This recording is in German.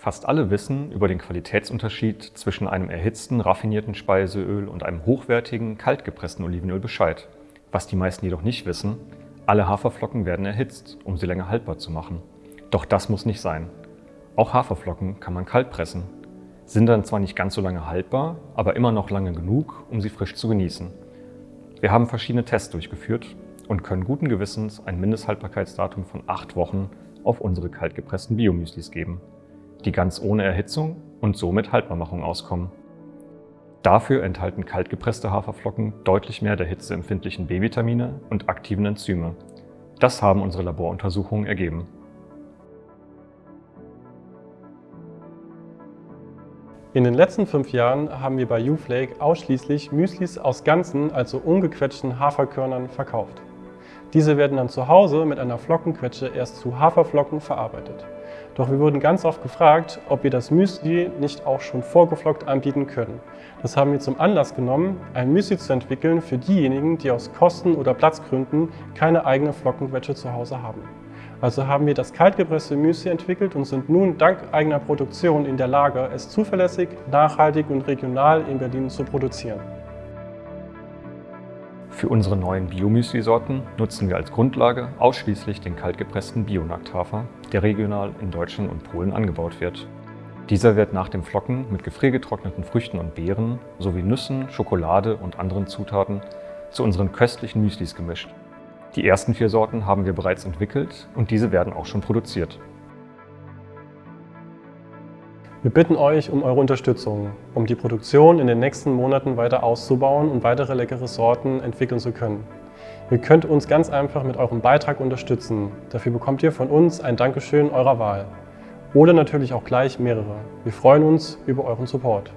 Fast alle wissen über den Qualitätsunterschied zwischen einem erhitzten, raffinierten Speiseöl und einem hochwertigen, kaltgepressten Olivenöl Bescheid. Was die meisten jedoch nicht wissen, alle Haferflocken werden erhitzt, um sie länger haltbar zu machen. Doch das muss nicht sein. Auch Haferflocken kann man kalt pressen, sind dann zwar nicht ganz so lange haltbar, aber immer noch lange genug, um sie frisch zu genießen. Wir haben verschiedene Tests durchgeführt und können guten Gewissens ein Mindesthaltbarkeitsdatum von 8 Wochen auf unsere kaltgepressten Biomüslis geben die ganz ohne Erhitzung und somit Haltbarmachung auskommen. Dafür enthalten kaltgepresste Haferflocken deutlich mehr der hitzeempfindlichen B-Vitamine und aktiven Enzyme. Das haben unsere Laboruntersuchungen ergeben. In den letzten fünf Jahren haben wir bei Uflake ausschließlich Müslis aus ganzen, also ungequetschten Haferkörnern verkauft. Diese werden dann zu Hause mit einer Flockenquetsche erst zu Haferflocken verarbeitet. Doch wir wurden ganz oft gefragt, ob wir das Müsli nicht auch schon vorgeflockt anbieten können. Das haben wir zum Anlass genommen, ein Müsli zu entwickeln für diejenigen, die aus Kosten- oder Platzgründen keine eigene Flockenquetsche zu Hause haben. Also haben wir das kaltgepresste Müsli entwickelt und sind nun dank eigener Produktion in der Lage, es zuverlässig, nachhaltig und regional in Berlin zu produzieren. Für unsere neuen Biomüsli-Sorten nutzen wir als Grundlage ausschließlich den kaltgepressten Bionakthafer, der regional in Deutschland und Polen angebaut wird. Dieser wird nach dem Flocken mit gefriergetrockneten Früchten und Beeren sowie Nüssen, Schokolade und anderen Zutaten zu unseren köstlichen Müslis gemischt. Die ersten vier Sorten haben wir bereits entwickelt und diese werden auch schon produziert. Wir bitten euch um eure Unterstützung, um die Produktion in den nächsten Monaten weiter auszubauen und weitere leckere Sorten entwickeln zu können. Ihr könnt uns ganz einfach mit eurem Beitrag unterstützen. Dafür bekommt ihr von uns ein Dankeschön eurer Wahl. Oder natürlich auch gleich mehrere. Wir freuen uns über euren Support.